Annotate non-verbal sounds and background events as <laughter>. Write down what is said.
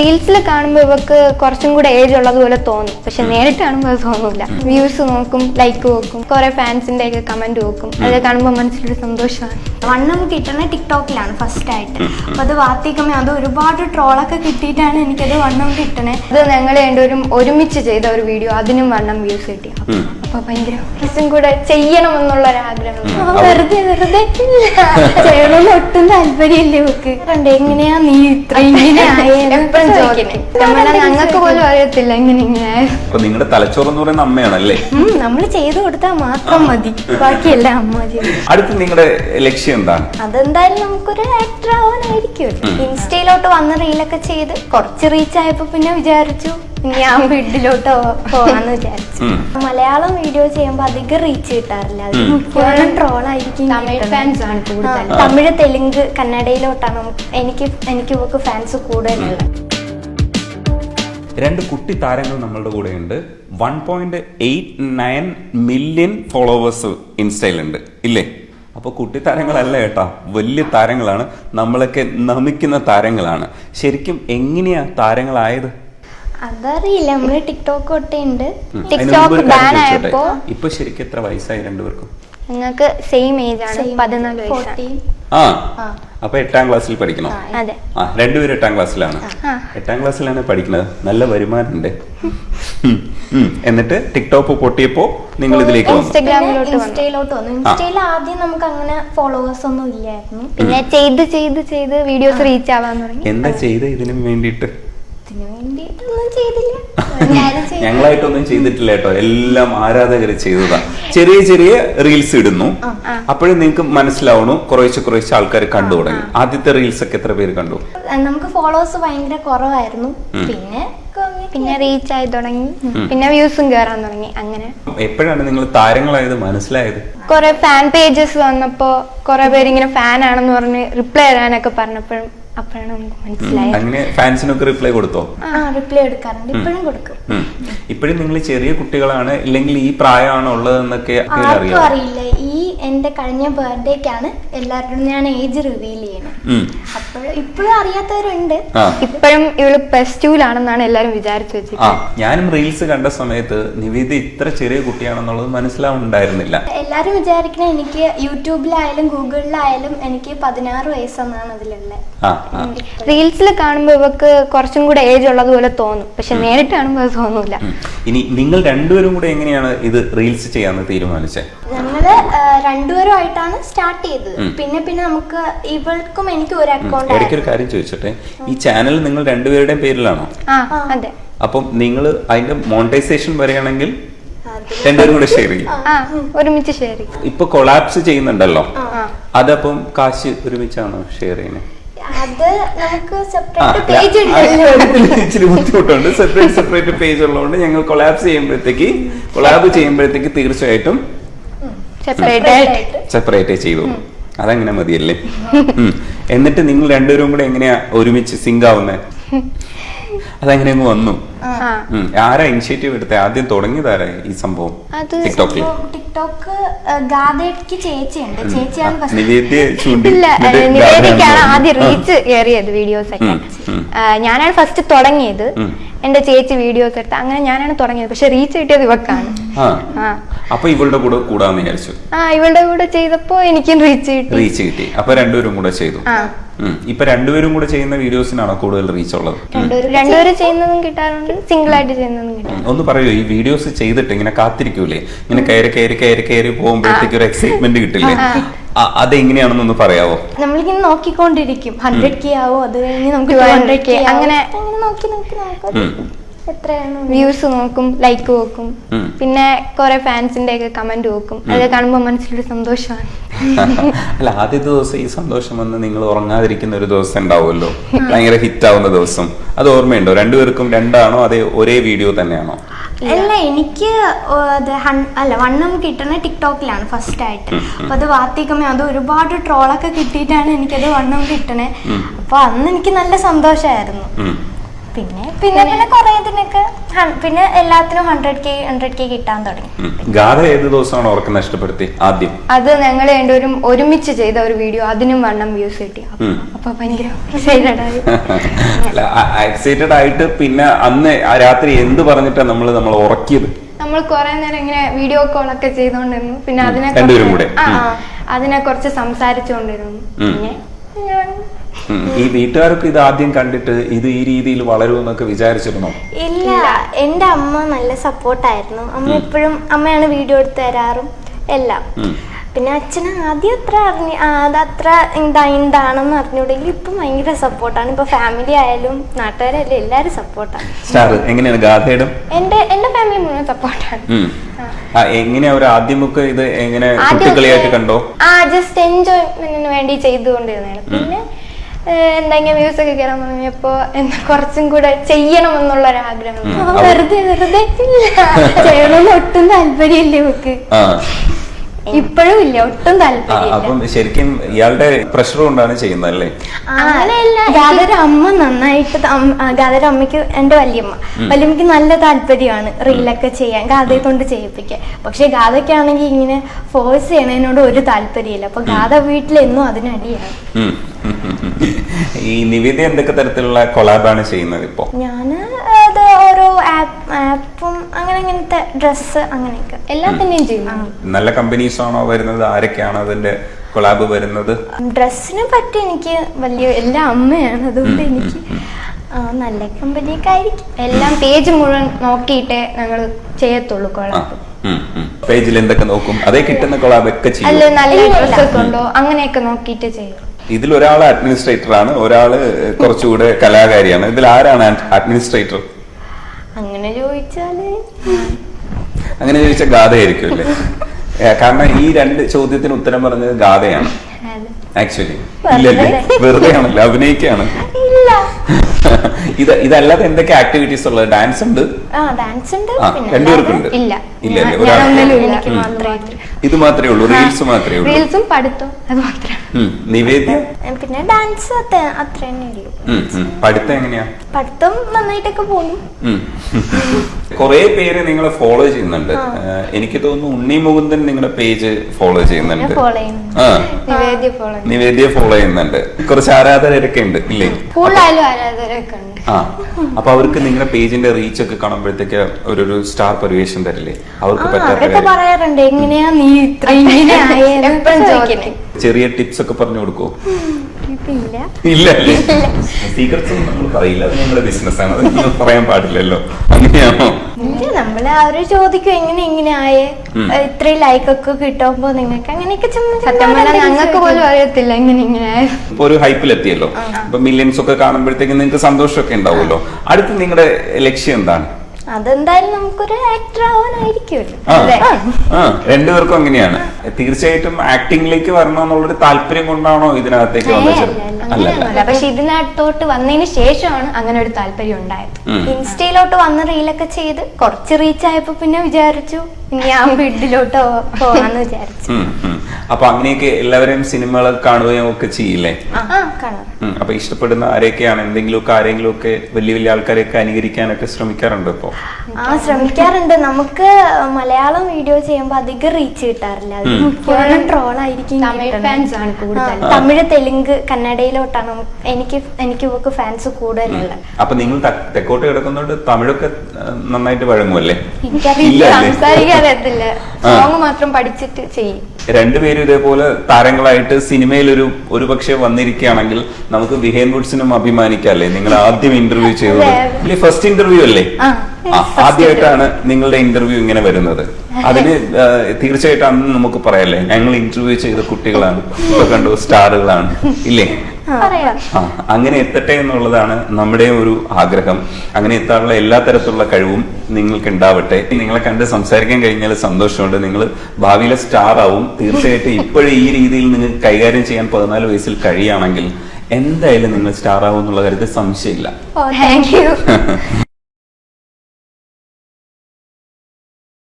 റീൽസിൽ കാണുമ്പോൾ ഇവക്ക് കുറച്ചും കൂടെ ഏജ് ഉള്ളതുപോലെ തോന്നും. പക്ഷെ നേരിട്ട് കാണുമ്പോൾ അത് തോന്നൂല. വ്യൂസ് നോക്കും ലൈക്ക് നോക്കും കുറെ ഫാൻസിന്റെ ഒക്കെ കമന്റ് നോക്കും. അത് കാണുമ്പോൾ മനസ്സിലൊരു സന്തോഷമാണ്. വണ്ണം കിട്ടണ ടിക്ടോക്കിലാണ് ഫസ്റ്റ് ആയിട്ട്. അപ്പൊ അത് വാർത്തിക്കുമ്പോൾ അത് ഒരുപാട് ട്രോളൊക്കെ കിട്ടിയിട്ടാണ് എനിക്കത് വണ്ണം കിട്ടണേ. അത് ഞങ്ങൾ രണ്ടുപേരും ഒരുമിച്ച് ചെയ്ത ഒരു വീഡിയോ അതിനും വണ്ണം വ്യൂസ് കിട്ടി. അപ്പൊ ഭയങ്കര കുറച്ചും കൂടെ ചെയ്യണമെന്നുള്ള എന്നുള്ള ആഗ്രഹം ആ, വെറുതെ വെറുതെ. ചെയ്യണമെന്ന് ഒട്ടും താല്പര്യമില്ല ഇവക്ക്. കണ്ട് എങ്ങനെയാ നീ ഇത്ര ഇങ്ങനെ എപ്പോഴും ചോദിക്കും നമ്മളെ ഞങ്ങൾക്ക് പോലും അറിയത്തില്ല ഇങ്ങനെ ഇങ്ങനെ നിങ്ങളുടെ തലച്ചോറ് എന്ന് പറയുന്ന അമ്മയാണല്ലേ നമ്മൾ ചെയ്തു കൊടുത്താൽ മാത്രം മതി. ബാക്കിയെല്ലാം അമ്മ അടുത്ത് നിങ്ങളുടെ ലക്ഷ്യം എന്താണ് അതെന്തായാലും നമുക്കൊരു ആക്ടർ ആവാനായിരിക്കും. ഇൻസ്റ്റയിലോട്ട് വന്ന റീലൊക്കെ ചെയ്ത് കുറച്ച് റീച്ച് ആയപ്പോ പിന്നെ വിചാരിച്ചു. ഞാൻ വീട്ടിലോട്ട് പോവാന്ന് വിചാരിച്ചു. മലയാളം വീഡിയോ ചെയ്യുമ്പോ അധികം റീച്ച് കിട്ടാറില്ല. ട്രോൾ ആയിരിക്കും തമിഴ് ഫാൻസ് ആണ് കൂടുതൽ തമിഴ് തെലുങ്ക് കന്നഡയിലോട്ടാണ് നമുക്ക് എനിക്ക് എനിക്ക് ഇവക്ക് ഫാൻസ് കൂടുതലുള്ളത് രണ്ട് കുട്ടി താരങ്ങൾ നമ്മളുടെ കൂടെയുണ്ട്. One point eight nine million followers ഇൻസ്റ്റയിലുണ്ട്. ഇല്ലേ? അപ്പോൾ കുട്ടി താരങ്ങളല്ല കേട്ടാ വലിയ താരങ്ങളാണ്. നമ്മളൊക്കെ നമിക്കുന്ന താരങ്ങളാണ്. ശരിക്കും എങ്ങനെയാ താരങ്ങളായത്? അതറിയില്ല. നമ്മൾ ടിക്ടോക്ക് തൊട്ടുണ്ട് ഉം. TikTok അതിന് മുമ്പ് ഒരു കാര്യം ban ചോദിച്ചോട്ടെ? ആയപ്പോ- ഇപ്പൊ ശരിക്കും എത്ര വയസ്സായി രണ്ടുപേർക്കും ഞങ്ങൾക്ക് സെയിം ഏജ് ആണ്. പതിനാല് വയസ്സാണ് 14. ആ. ആ. അപ്പൊ എട്ടാം ക്ലാസ്സിൽ പഠിക്കണം? ആ രണ്ടുപേരും എട്ടാം ക്ലാസ്സിലാണ്. എട്ടാം ക്ലാസ്സിലാണ് പഠിക്കുന്നത് നല്ല വരുമാനമുണ്ട്. എന്നിട്ട് ടിക്ടോക്ക് പൊട്ടിയപ്പോ നിങ്ങൾ ഇതിലേക്ക് ഇൻസ്റ്റയിലോട്ട് വന്നു. ഇൻസ്റ്റയിൽ ആദ്യം നമുക്ക് അങ്ങനെ ഫോളോവേഴ്സ് ഒന്നും ഇല്ലായിരുന്നു. പിന്നെ ചെയ്ത് ചെയ്ത് ചെയ്ത് വീഡിയോസ് റീച്ച് ആവാൻ തുടങ്ങി. എന്താ ചെയ്ത് ഇതിനും വേണ്ടിയിട്ട്? വേണ്ടിയിട്ടൊന്നും <laughs> ചെയ്തില്ല. ഞങ്ങളായിട്ടൊന്നും ചെയ്തിട്ടില്ല കേട്ടോ. എല്ലാം ആരാധകർ ചെയ്തതാ. ചെറിയ ചെറിയ റീൽസ് ഇടുന്നു. അപ്പോഴും നിങ്ങൾക്ക് മനസ്സിലാവണു കുറേശ്ശെ കുറേശ്ശെ ആൾക്കാർ കണ്ടു തുടങ്ങി. ആദ്യത്തെ റീൽസ് ഒക്കെ എത്ര പേര് കണ്ടു? നമുക്ക് ഫോളോവേഴ്സ് ഭയങ്കര കുറവായിരുന്നു. പിന്നെ പിന്നെ റീച്ച് ആയി തുടങ്ങി. പിന്നെ വ്യൂസും കേറാൻ തുടങ്ങി. അങ്ങനെ. എപ്പോഴാണ് നിങ്ങൾ താരങ്ങളായത്? മനസ്സിലായത്? കുറെ ഫാൻ പേജസ് വന്നപ്പോ കുറെ പേര് ഇങ്ങനെ ഫാൻ ആണെന്ന് പറഞ്ഞ് റിപ്ലൈ തരാനൊക്കെ പറഞ്ഞപ്പോഴും അപ്പോഴാണ് നമുക്ക് മനസ്സിലായത്. അങ്ങനെ ഫാൻസിനൊക്കെ റിപ്ലൈ കൊടുത്തോ? ആ റിപ്ലൈ എടുക്കാറുണ്ട്. ഇപ്പോഴും കൊടുക്കും. ഇപ്പോഴും നിങ്ങൾ ചെറിയ കുട്ടികളാണ്? ഇല്ലെങ്കിൽ ഈ പ്രായമാണ് ഉള്ളതെന്നൊക്കെ ആർക്കും അറിയാം? അറിയില്ല. ഈ എന്റെ കഴിഞ്ഞ ബർത്ത്ഡേക്കാണ് എല്ലാവരോടും ഞാൻ ഏജ് റിവീൽ ചെയ്യുന്നത്. അപ്പോഴും അപ്പോൾ ഇപ്പോഴും അറിയാത്തവരുണ്ട്. ഇപ്പോഴും ഇവൾ പ്ലസ് ടുവിലാണെന്നാണ് എല്ലാരും വിചാരിച്ചു ആ ഞാനും റീൽസ് കണ്ട സമയത്ത് നിവേദി ഇത്ര ചെറിയ കുട്ടിയാണെന്നുള്ളത് മനസ്സിലാവുന്നുണ്ടായിരുന്നില്ല. എല്ലാരും വിചാരിക്കണ എനിക്ക് യൂട്യൂബിലായാലും ഗൂഗിളിലായാലും എനിക്ക് പതിനാറ് വയസ്സെന്നാണ് അതിലുള്ളത് റീൽസിൽ കാണുമ്പോൾ ഇവക്ക് കുറച്ചും കൂടെ ഏജ് ഉള്ളത് പോലെ തോന്നും. പക്ഷെ നേരിട്ട് കാണുമ്പോൾ അത് തോന്നൂല. ഇനി നിങ്ങൾ രണ്ടുപേരും കൂടെ എങ്ങനെയാണ് ഇത് റീൽസ് ചെയ്യാന്ന് തീരുമാനിച്ചത് ഞങ്ങൾ ആ, രണ്ടുപേരും ആയിട്ടാണ് സ്റ്റാർട്ട് ചെയ്തത്. പിന്നെ പിന്നെ നമുക്ക് ഇവൾക്കും എനിക്ക് ഒരു അക്കൗണ്ട് ഇടയ്ക്കൊരു കാര്യം ചോദിച്ചോട്ടെ? ഈ ചാനൽ നിങ്ങൾ രണ്ടുപേരുടെയും പേരിലാണോ? അതെ. അപ്പം നിങ്ങൾ അതിന്റെ മോണിറ്റൈസേഷൻ വരെയാണെങ്കിൽ രണ്ടുപേരും കൂടെ ഷെയർ ചെയ്യും. ഒരുമിച്ച് ഷെയർ ചെയ്യും. ഇപ്പൊ കൊളാപ്സ് ചെയ്യുന്നുണ്ടല്ലോ. അതപ്പം കാശ് ഒരുമിച്ചാണോ ഷെയർ ചെയ്യുന്നത് അത് നമുക്ക് സെപ്പറേറ്റ് പേജ് ഇച്ചിരി ബുദ്ധിമുട്ടുണ്ട്. സെപ്പറേറ്റ് സെപ്പറേറ്റ് പേജ് ഉള്ളതുകൊണ്ട് ഞങ്ങൾ കൊളാബ് ചെയ്യുമ്പോഴത്തേക്ക് കൊളാബ് ചെയ്യുമ്പോഴത്തേക്ക് തീർച്ചയായിട്ടും സെപ്പറേറ്റ് ചെയ്തു. അതങ്ങനെ മതിയല്ലേ. എന്നിട്ട് നിങ്ങൾ രണ്ടുപേരും കൂടെ എങ്ങനെയാ ഒരുമിച്ച് സിങ്ക് ആവുന്നത് അതങ്ങനെ അങ്ങ് വന്നു. ആരാ ഇനിഷ്യേറ്റീവ് എടുത്തത് ആദ്യം തുടങ്ങിയതാരാ ഈ സംഭവം? ടിക്ടോക്കിൽ ടിക്ടോക്ക് ചേച്ചിയുണ്ട്. ചേച്ചിയാണ് ആദ്യം. റീച്ച് വീഡിയോസ് ഒക്കെ. ഞാനാണ് ഫസ്റ്റ് തുടങ്ങിയത്. എന്റെ ചേച്ചി വീഡിയോസ് എടുത്ത് അങ്ങനെ ഞാനാണ് തുടങ്ങിയത്. പക്ഷെ റീച്ച് കിട്ടിയത് ഇവക്കാണ്. അപ്പൊ ഇവളുടെ കൂടെ കൂടാന്ന് വിചാരിച്ചു. ആ ഇവളുടെ കൂടെ ചെയ്തപ്പോ എനിക്കും റീച്ച് കിട്ടി. റീച്ച് കിട്ടി. അപ്പൊ രണ്ടുപേരും കൂടെ ചെയ്തു. ഇപ്പൊ രണ്ടുപേരും കൂടെ ചെയ്യുന്ന വീഡിയോസിനാണോ കൂടുതൽ റീച്ച് ഉള്ളത്. രണ്ടുപേരും ചെയ്യുന്നതും കിട്ടാറുണ്ട് സിംഗിൾ ആയിട്ട് ചെയ്യുന്നതും കിട്ടും ഒന്ന് പറയൂ ഈ വീഡിയോസ് ചെയ്തിട്ട് ഇങ്ങനെ കാത്തിരിക്കൂലേ? ഇങ്ങനെ കയറി കയറി കയറി കയറി പോകുമ്പോഴത്തേക്ക് ഒരു എക്സൈറ്റ്മെന്റ് കിട്ടില്ലേ? അതെങ്ങനെയാണെന്നൊന്ന് പറയാവോ? നമ്മളിങ്ങനെ നോക്കിക്കൊണ്ടിരിക്കും. ഹൺഡ്രഡ് കെ ആവോ? അത് കഴിഞ്ഞ് നമുക്ക് 200K 200K ആവോ. അങ്ങനെ നോക്കി നോക്കി നമുക്ക് ഉം. എത്രയാണ്? വ്യൂസ് നോക്കും ലൈക്ക് നോക്കും പിന്നെ കുറെ ഫാൻസിന്റെ ഒക്കെ കമന്റ് നോക്കും അത് കാണുമ്പോൾ മനസ്സിലൊരു സന്തോഷമാണ്. <laughs> അല്ല ആദ്യത്തെ ദിവസം ഈ സന്തോഷം വന്ന് നിങ്ങൾ ഉറങ്ങാതിരിക്കുന്ന ഒരു ദിവസം ഉണ്ടാവുമല്ലോ. ഭയങ്കര ഹിറ്റ് ആവുന്ന ദിവസം. അത് ഓർമ്മയുണ്ടോ? രണ്ടുപേർക്കും രണ്ടാണോ? അതേ ഒരേ വീഡിയോ തന്നെയാണോ? അല്ല എനിക്ക് അല്ല വണ്ണം കിട്ടണ ടിക്ടോക്കിലാണ് ഫസ്റ്റ് ആയിട്ട്. അപ്പൊ അത് വാർത്തയ്ക്കുമ്പോൾ അത് ഒരുപാട് ട്രോളൊക്കെ കിട്ടിയിട്ടാണ് എനിക്കത് വണ്ണം കിട്ടണേ. അപ്പൊ അന്ന് എനിക്ക് നല്ല സന്തോഷമായിരുന്നു. പിന്നെ പിന്നെ? പിന്നെ കുറെ ഇതിനൊക്കെ പിന്നെ എല്ലാത്തിനും ഹൺഡ്രഡ് കെ ഹൺഡ്രഡ് കെ കിട്ടാൻ തുടങ്ങി. ഗാഥ ഏത് ദിവസമാണ് ഉറക്കം നഷ്ടപ്പെടുത്തി? ആദ്യം. അത് ഞങ്ങൾ രണ്ടുപേരും ഒരുമിച്ച് ചെയ്ത ഒരു വീഡിയോ അതിനും വണ്ണം വ്യൂസ് കിട്ടി. അപ്പൊ- ഭയങ്കര എക്സൈറ്റഡ് <laughs> ആയിട്ട് പിന്നെ അന്ന് ആ രാത്രി എന്ത് പറഞ്ഞിട്ടാ നമ്മൾ നമ്മൾ ഉറക്കിയത്? നമ്മൾ കുറെ നേരം ഇങ്ങനെ വീഡിയോ കോൾ ഒക്കെ ചെയ്തോണ്ടിരുന്നു. പിന്നെ അതിനെ അതിനെ കുറച്ച് സംസാരിച്ചുകൊണ്ടിരുന്നു പിന്നെ. ഈ വീട്ടുകാർക്ക് ഇത് ആദ്യം കണ്ടിട്ട് ഇത് ഈ രീതിയിൽ വളരുമെന്നൊക്കെ വിചാരിച്ചിരുന്നോ? ഇല്ല എന്റെ അമ്മ നല്ല സപ്പോർട്ടായിരുന്നു. അമ്മ എപ്പോഴും അമ്മയാണ് വീഡിയോ എടുത്ത് തരാറും എല്ലാം. പിന്നെ അച്ഛന് ആദ്യം അത്ര അറിഞ്ഞ അതത്ര ഇതാണെന്ന് അറിഞ്ഞൂടെങ്കിൽ ഇപ്പം ഭയങ്കര സപ്പോർട്ടാണ്. ഇപ്പൊ ഫാമിലി ആയാലും നാട്ടുകാരായാലും എല്ലാരും സപ്പോർട്ടാണ്. സ്റ്റാർ എങ്ങനെയാണ് ഗാഥയുടെ? എന്റെ എന്റെ ഫാമിലി മുഴുവൻ സപ്പോർട്ടാണ്. എങ്ങനെയാ ഒരു ആദ്യമൊക്കെ ഇത് എങ്ങനെ കുട്ടികളിയായിട്ട് കണ്ടോ? ആ ജസ്റ്റ് എൻജോയ്മെന്റിന് വേണ്ടി ചെയ്തുകൊണ്ടിരുന്നതാണ്. പിന്നെ ഏഹ്, എന്തെങ്കിലും വ്യൂസ് ഒക്കെ കയറാൻ തുടങ്ങിയപ്പോ എന്താ കുറച്ചും കൂടെ ചെയ്യണം എന്നുള്ള ഒരു ആഗ്രഹം വെറുതെ വെറുതെ <laughs> ചെയ്യണമെന്ന് ഒട്ടും താല്പര്യമില്ല നമുക്ക് ഇപ്പോഴും ഇല്ല ഒട്ടും അപ്പം ശരിക്കും ഇയാളുടെ പ്രഷർ കൊണ്ടാണ് ചെയ്യുന്നത് അല്ലേ? അങ്ങനെയല്ല ഗാദര അമ്മ നന്നായിട്ട് ഗാദര അമ്മയ്ക്ക് എന്റെ വല്യമ്മ. വല്യമ്മക്ക് നല്ല താല്പര്യമാണ് റീലൊക്കെ ചെയ്യാൻ ഗാദയെ കൊണ്ട് ചെയ്യിപ്പിക്കാൻ. പക്ഷെ ഗാഥയ്ക്കാണെങ്കിൽ ഇങ്ങനെ ഫോഴ്സ് ചെയ്യണതിനോട് ഒരു താല്പര്യമില്ല. അപ്പൊ ഗാദ വീട്ടിലെന്നും അതിനടിയാണ്. ഈ നിവേദ്യ എന്തൊക്കെ തരത്തിലുള്ള കൊളാബാണ് ചെയ്യുന്നത് ഇപ്പോ? ഞാൻ അത് ഓരോ ആപ്പ് ഡ്രസ്സ് അങ്ങനെയൊക്കെ. എല്ലാത്തിന്റെയും ചെയ്യും നല്ല കമ്പനീസ് ആണോ വരുന്നത്? ആരൊക്കെയാണ് അതിന്റെ കൊളാബ് വരുന്നത്? ഡ്രസ്സിനെ പറ്റി എനിക്ക് വലിയ എല്ലാ അമ്മയാണ്. അതുകൊണ്ട് എനിക്ക് നല്ല കമ്പനിയൊക്കെ ആയിരിക്കും. എല്ലാം പേജ് മുഴുവൻ നോക്കിയിട്ടേ ഞങ്ങൾ ചെയ്യത്തുള്ളൂ കൊളാബ് പേജിൽ എന്തൊക്കെ നോക്കും? അതേ കിട്ടുന്ന കൊളാബ് ഒക്കെ അല്ല ചെയ്യും നല്ല ഇല്ല, ഇല്ല. ഡ്രസ് ഒക്കെ ഉണ്ടോ? അങ്ങനെയൊക്കെ നോക്കിയിട്ട് ചെയ്യും. ഇതിൽ ഒരാൾ അഡ്മിനിസ്ട്രേറ്റർ ആണ്. ഒരാൾ കുറച്ചുകൂടെ കലാകാരിയാണ്. ഇതിൽ ആരാണ് അഡ്മിനിസ്ട്രേറ്റർ അങ്ങനെ ചോദിച്ചാൽ അങ്ങനെ ചോദിച്ച ഗാഥയായിരിക്കും അല്ലേ കാരണം ഈ രണ്ട് ചോദ്യത്തിന് ഉത്തരം പറഞ്ഞത് ഗാഥയാണ് ആക്ച്വലി ഇല്ലല്ലേ? വെറുതെ ആണല്ലോ അഭിനയിക്കാണ് ഇല്ല. ഇത് ഇതല്ലാതെ എന്തൊക്കെ ആക്ടിവിറ്റീസ് ഉള്ളത്? ഡാൻസ് ഉണ്ട്? ആ ഡാൻസ് ഉണ്ട്. ആ പിന്നെ രണ്ടുപേർക്കുണ്ട്. ഇല്ല. ഇല്ലല്ലേ? ഒരാൾ ഇത് മാത്രമേ ഉള്ളൂ റീൽസ് മാത്രമേ ഉള്ളൂ. റീൽസും പഠിത്തവും അത് മാത്രം. നിവേദ്യ? പിന്നെ ഡാൻസ് അത്ര അത്ര തന്നെ ഉള്ളൂ. ഉം, ഉം. പഠിത്തം എങ്ങനെയാ? പഠിത്തം നന്നായിട്ടൊക്കെ പോകുന്നു. കുറെ പേര് നിങ്ങളെ ഫോളോ ചെയ്യുന്നുണ്ട്. എനിക്ക് തോന്നുന്നു ഉണ്ണി മുകുന്ദൻ നിങ്ങളുടെ പേജ് ഫോളോ ചെയ്യുന്നുണ്ട്. നിവേദ്യ ഫോളോ ചെയ്യുന്നുണ്ട്. കുറച്ച് ആരാധകരൊക്കെ ഉണ്ട് ഇല്ലേ? കൂടുതലും ആരാധകരൊക്കെ ഉണ്ട്. ആ അപ്പൊ അവർക്ക് നിങ്ങളുടെ പേജിന്റെ റീച്ച് ഒക്കെ കാണുമ്പോഴത്തേക്ക് ഒരു ഒരു സ്റ്റാർ പരിവേഷം തരില്ലേ? അവർക്ക് പറ്റാത്ത പറയാറുണ്ട്. എങ്ങനെയാ നീ ഇത്ര ചെറിയ ടിപ്സ് ഒക്കെ പറഞ്ഞു കൊടുക്കോ ഇല്ല. ഇല്ല. സീക്രട്സ് ഒന്നും നമ്മൾ പറയില്ല. അത് ബിസിനസ് ആണ്. അത് നമ്മൾ പറയാൻ പാടില്ലല്ലോ. അങ്ങനെയാണോ? ഇല്ല നമ്മൾ അവർ ചോദിക്കും എങ്ങനെ ഇങ്ങനെ ആയേ. ഇത്രയും ലൈക്ക് ഒക്കെ കിട്ടുമ്പോ നിങ്ങൾക്ക് അങ്ങനെയൊക്കെ സത്യം പറഞ്ഞാൽ ഞങ്ങൾക്ക് പോലും. അറിയത്തില്ല ഇങ്ങനെ ഇങ്ങനെ ഇപ്പൊ ഒരു ഹൈപ്പിലെത്തിയല്ലോ ഇപ്പൊ മില്യൻസ് ഒക്കെ കാണുമ്പോഴത്തേക്ക് നിങ്ങൾക്ക് സന്തോഷമൊക്കെ ഉണ്ടാവുമല്ലോ. അടുത്ത് നിങ്ങളുടെ ലക്ഷ്യം എന്താണ്? അതെന്തായാലും നമുക്കൊരു ആക്ടർ ആവാനായിരിക്കുമല്ലോ. രണ്ടുപേർക്കും അങ്ങനെയാണ്. തീർച്ചയായിട്ടും ആക്ടിങ്ങിലേക്ക് വരണം എന്നുള്ളൊരു താല്പര്യം കൊണ്ടാണോ ഇതിനകത്തേക്ക് അല്ല, പക്ഷെ ഇതിനകത്തോട്ട് വന്നതിന് ശേഷമാണ് അങ്ങനെ ഒരു താല്പര്യം ഉണ്ടായത്. ഇൻസ്റ്റയിലോട്ട് വന്ന് റീലൊക്കെ ചെയ്ത് കുറച്ച് റീച്ച് ആയപ്പോ പിന്നെ വിചാരിച്ചു ആ വീട്ടിലോട്ട് പോവാന്ന് വിചാരിച്ചു. അപ്പൊ അങ്ങനെയൊക്കെ എല്ലാവരെയും സിനിമകൾ കാണുകയും ഒക്കെ ചെയ്യില്ലേ അപ്പൊ ഇഷ്ടപ്പെടുന്ന ആരെയൊക്കെയാണ്? എന്തെങ്കിലുമൊക്കെ ആരെങ്കിലും ഒക്കെ വലിയ വലിയ ആൾക്കാരെയൊക്കെ അനുകരിക്കാനൊക്കെ ശ്രമിക്കാറുണ്ടോ ഇപ്പോ? ആ ശ്രമിക്കാറുണ്ട്. നമുക്ക് മലയാളം വീഡിയോ ചെയ്യുമ്പോ അധികം റീച്ച് കിട്ടാറില്ല. ഉം. ട്രോൾ ആയിരിക്കും തമിഴ് തെലുങ്ക് കന്നഡയിലോട്ടാണ് എനിക്ക് എനിക്ക് ഇവക്ക് ഫാൻസ് കൂടുതലുള്ളത്. അപ്പൊ നിങ്ങൾ തെക്കോട്ട് കിടക്കുന്നോണ്ട് തമിഴൊക്കെ നന്നായിട്ട് വഴങ്ങുമല്ലേ എനിക്കറിയില്ല. സംസാരിക്കാൻ അറിയത്തില്ല ആ. സോങ് മാത്രം പഠിച്ചിട്ട് ചെയ്യും. രണ്ടുപേരും ഇതേപോലെ താരങ്ങളായിട്ട് സിനിമയിൽ ഒരു ഒരു പക്ഷേ വന്നിരിക്കുകയാണെങ്കിൽ നമുക്ക് വിഹേൻ വുഡ്സിനും അഭിമാനിക്കാല്ലേ നിങ്ങൾ ആദ്യം ഇന്റർവ്യൂ ചെയ്തത്. ഫസ്റ്റ് ഇന്റർവ്യൂ അല്ലേ? ആദ്യമായിട്ടാണ് നിങ്ങളുടെ ഇന്റർവ്യൂ ഇങ്ങനെ വരുന്നത്. അതിന് തീർച്ചയായിട്ടും അന്ന് നമുക്ക് പറയാല്ലേ? ഞങ്ങൾ ഇന്റർവ്യൂ ചെയ്ത കുട്ടികളാണ്. ഇപ്പൊ കണ്ടു സ്റ്റാറുകളാണ്. ഇല്ലേ? ആ. അങ്ങനെ എത്തട്ടെ എന്നുള്ളതാണ് നമ്മുടെ ഒരു ആഗ്രഹം. അങ്ങനെ എത്താനുള്ള എല്ലാ തരത്തിലുള്ള കഴിവും നിങ്ങൾക്ക് ഉണ്ടാവട്ടെ. നിങ്ങളെ കണ്ട് സംസാരിക്കാൻ കഴിഞ്ഞാൽ സന്തോഷമുണ്ട്. നിങ്ങൾ ഭാവിയിലെ സ്റ്റാർ ആവും തീർച്ചയായിട്ടും ഇപ്പോഴും ഈ രീതിയിൽ നിങ്ങൾ കൈകാര്യം ചെയ്യാൻ പതിനാല് വയസ്സിൽ കഴിയുകയാണെങ്കിൽ എന്തായാലും നിങ്ങൾ സ്റ്റാർ ആവും എന്നുള്ള കാര്യത്തിൽ സംശയമില്ല. <laughs>